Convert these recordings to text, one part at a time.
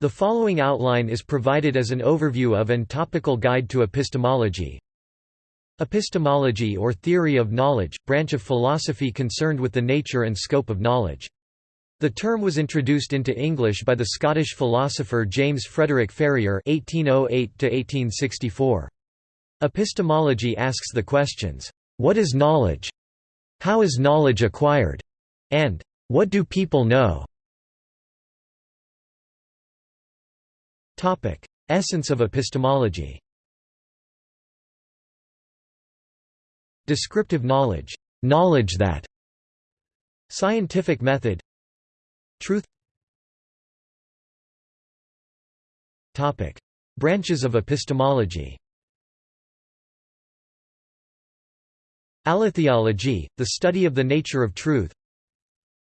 The following outline is provided as an overview of and topical guide to epistemology. Epistemology or theory of knowledge, branch of philosophy concerned with the nature and scope of knowledge. The term was introduced into English by the Scottish philosopher James Frederick Ferrier (1808–1864). Epistemology asks the questions: What is knowledge? How is knowledge acquired? And what do people know? Essence of epistemology. Descriptive knowledge, knowledge that. Scientific method. Truth. Topic: Branches of epistemology. Aletheology, the study of the nature of truth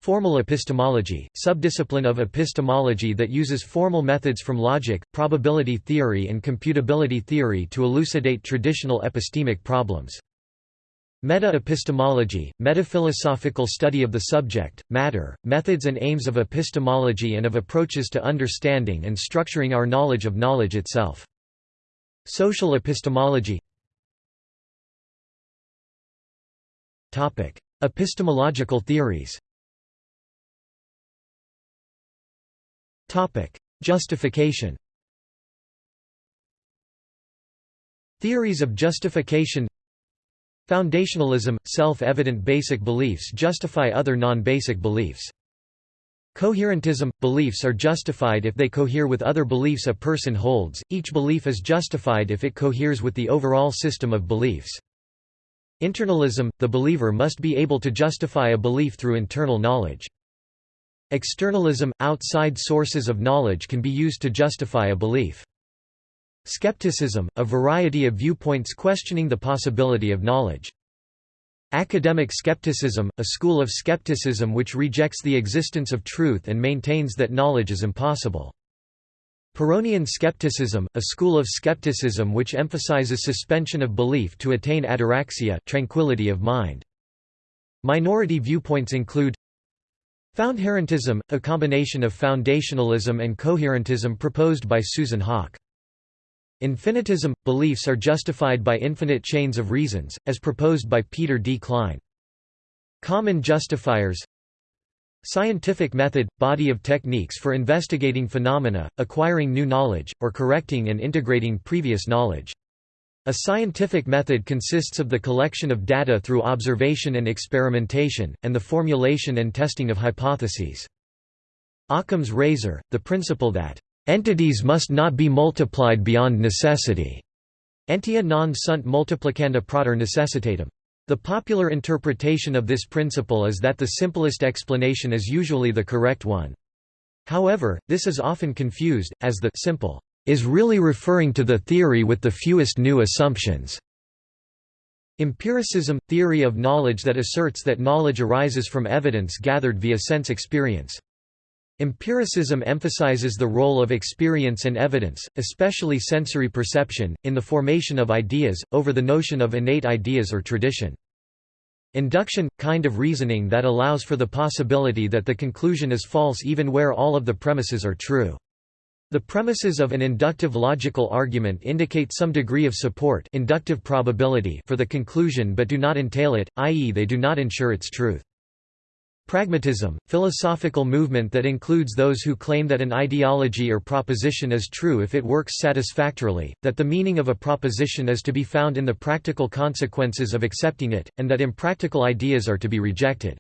Formal epistemology, subdiscipline of epistemology that uses formal methods from logic, probability theory and computability theory to elucidate traditional epistemic problems. Meta-epistemology, metaphilosophical study of the subject, matter, methods and aims of epistemology and of approaches to understanding and structuring our knowledge of knowledge itself. Social epistemology Epistemological theories Justification Theories of justification Foundationalism – self-evident basic beliefs justify other non-basic beliefs. Coherentism – beliefs are justified if they cohere with other beliefs a person holds, each belief is justified if it coheres with the overall system of beliefs. Internalism – the believer must be able to justify a belief through internal knowledge. Externalism – outside sources of knowledge can be used to justify a belief. Skepticism – a variety of viewpoints questioning the possibility of knowledge. Academic skepticism – a school of skepticism which rejects the existence of truth and maintains that knowledge is impossible. Pyrrhonian skepticism, a school of skepticism which emphasizes suspension of belief to attain ataraxia tranquility of mind. Minority viewpoints include Foundherentism, a combination of foundationalism and coherentism proposed by Susan Haack. Infinitism – beliefs are justified by infinite chains of reasons, as proposed by Peter D. Klein. Common justifiers Scientific method – body of techniques for investigating phenomena, acquiring new knowledge, or correcting and integrating previous knowledge. A scientific method consists of the collection of data through observation and experimentation, and the formulation and testing of hypotheses. Occam's razor, the principle that, "...entities must not be multiplied beyond necessity." Entia non sunt multiplicanda praeter necessitatem. The popular interpretation of this principle is that the simplest explanation is usually the correct one. However, this is often confused, as the simple is really referring to the theory with the fewest new assumptions. Empiricism – theory of knowledge that asserts that knowledge arises from evidence gathered via sense experience. Empiricism emphasizes the role of experience and evidence, especially sensory perception, in the formation of ideas, over the notion of innate ideas or tradition. Induction – kind of reasoning that allows for the possibility that the conclusion is false even where all of the premises are true. The premises of an inductive logical argument indicate some degree of support inductive probability for the conclusion but do not entail it, i.e. they do not ensure its truth. Pragmatism, philosophical movement that includes those who claim that an ideology or proposition is true if it works satisfactorily, that the meaning of a proposition is to be found in the practical consequences of accepting it, and that impractical ideas are to be rejected.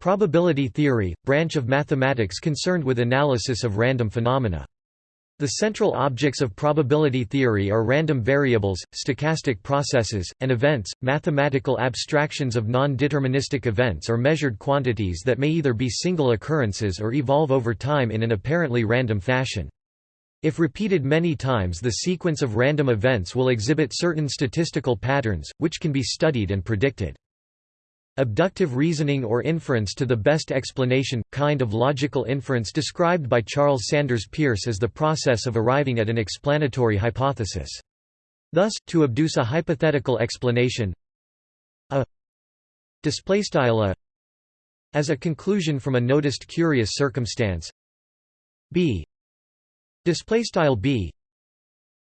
Probability theory, branch of mathematics concerned with analysis of random phenomena. The central objects of probability theory are random variables, stochastic processes, and events, mathematical abstractions of non-deterministic events or measured quantities that may either be single occurrences or evolve over time in an apparently random fashion. If repeated many times the sequence of random events will exhibit certain statistical patterns, which can be studied and predicted. Abductive reasoning or inference to the best explanation, kind of logical inference described by Charles Sanders Peirce as the process of arriving at an explanatory hypothesis. Thus, to abduce a hypothetical explanation a as a conclusion from a noticed curious circumstance b b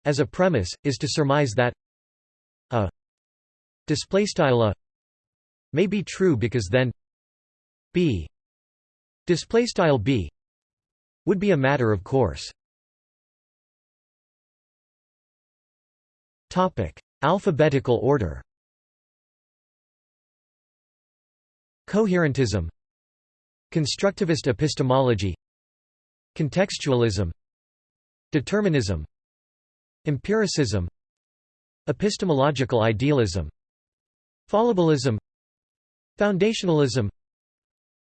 as a premise is to surmise that a a may be true because then b display style b would be a matter of course. Topic alphabetical order. Coherentism constructivist epistemology contextualism determinism empiricism epistemological idealism fallibilism foundationalism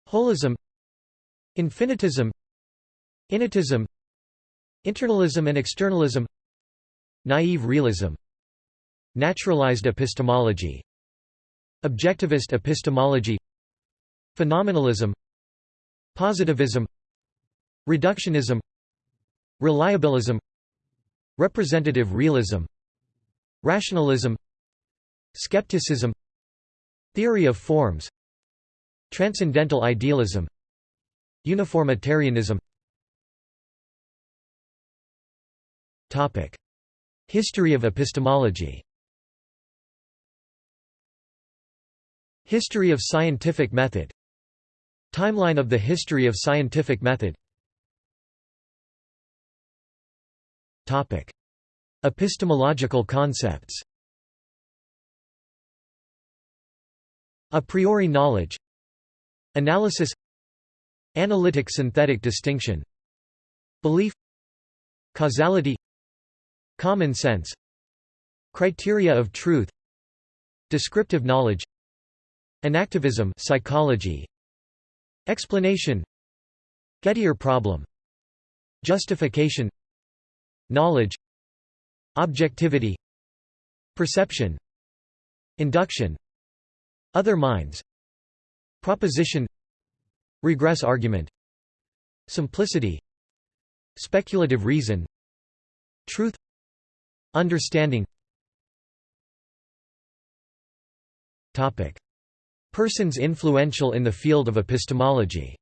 holism infinitism innatism internalism and externalism naive realism naturalized epistemology objectivist epistemology phenomenalism positivism reductionism reliabilism representative realism rationalism skepticism theory of forms transcendental idealism. Uniformitarianism. History of epistemology. History of scientific method. Timeline of the history of scientific method. Epistemological concepts. A priori knowledge Analysis Analytic synthetic distinction Belief Causality Common sense Criteria of truth Descriptive knowledge Enactivism psychology Explanation Gettier problem Justification Knowledge Objectivity Perception Induction other minds Proposition Regress argument Simplicity Speculative reason Truth Understanding Topic. Persons influential in the field of epistemology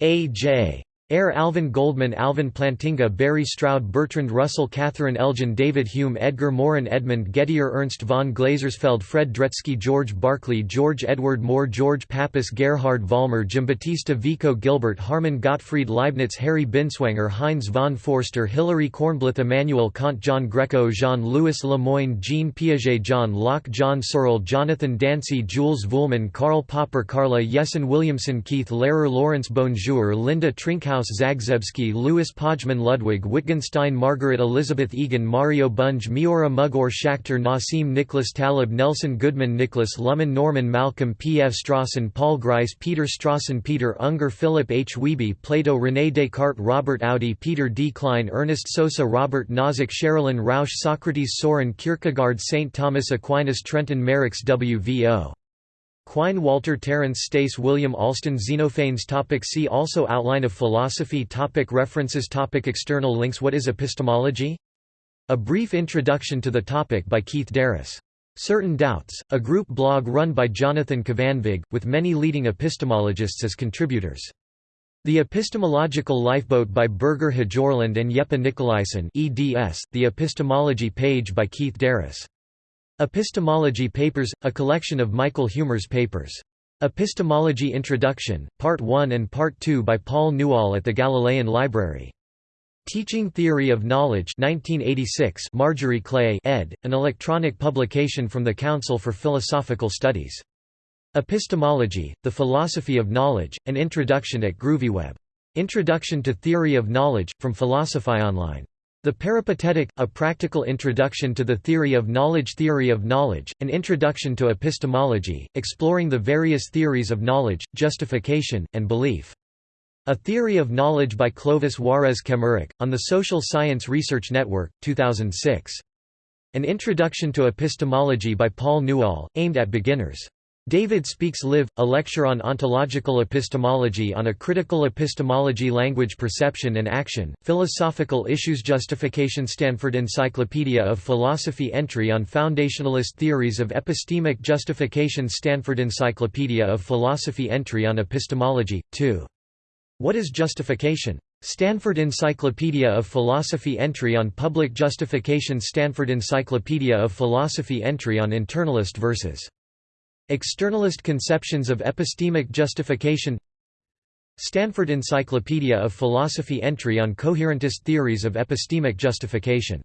A. J. Ayer Alvin Goldman Alvin Plantinga Barry Stroud Bertrand Russell Catherine Elgin David Hume Edgar Morin Edmund Gettier Ernst von Glasersfeld Fred Dretske George Berkeley George Edward Moore George Pappas Gerhard Vollmer Giambattista Vico Gilbert Harman Gottfried Leibniz Harry Binswanger Heinz von Foerster Hilary Kornblith Immanuel Kant John Greco Jean-Louis Le Moigne Jean Piaget John Locke John Searle Jonathan Dancy Jules Vuillemin Karl Popper Carla Yesen Williamson Keith Lehrer Laurence BonJour Linda Trinkaus Zagzebski Louis Pojman Ludwig Wittgenstein Margaret Elizabeth Egan Mario Bunge Miura Mugor Schachter Nassim Nicholas Taleb Nelson Goodman Nicholas Luhmann Norman Malcolm P. F. Strawson Paul Grice Peter Strawson Peter Unger Philip H. Wiebe Plato René Descartes Robert Audi Peter D. Klein Ernest Sosa Robert Nozick Sherrilyn Roush Socrates Soren Kierkegaard St. Thomas Aquinas Trenton Merricks W. V. O. Quine Walter Terence Stace William Alston Xenophanes topic See also Outline of philosophy topic References topic External links What is epistemology? A brief introduction to the topic by Keith DeRose. Certain Doubts, a group blog run by Jonathan Kvanvig, with many leading epistemologists as contributors. The Epistemological Lifeboat by Birger Hjørland and Jeppe Nicolaisen eds, the Epistemology page by Keith DeRose. Epistemology Papers, a collection of Michael Huemer's papers. Epistemology Introduction, Part 1 and Part 2 by Paul Newall at the Galilean Library. Teaching Theory of Knowledge 1986 Marjorie Clay ed., an electronic publication from the Council for Philosophical Studies. Epistemology, The Philosophy of Knowledge, an introduction at GroovyWeb. Introduction to Theory of Knowledge, from Philosophy Online. The Peripatetic, A Practical Introduction to the Theory of Knowledge Theory of Knowledge, An Introduction to Epistemology, exploring the various theories of knowledge, justification, and belief. A Theory of Knowledge by Clovis Juarez Kemmerich, on the Social Science Research Network, 2006. An Introduction to Epistemology by Paul Newall, aimed at beginners. David Speaks Live, a lecture on ontological epistemology on a critical epistemology language perception and action, philosophical issues justification Stanford Encyclopedia of Philosophy entry on foundationalist theories of epistemic justification Stanford Encyclopedia of Philosophy entry on epistemology, 2. What is justification? Stanford Encyclopedia of Philosophy Entry on Public Justification Stanford Encyclopedia of Philosophy Entry on Internalist versus Externalist Conceptions of Epistemic Justification. Stanford Encyclopedia of Philosophy Entry on Coherentist Theories of Epistemic Justification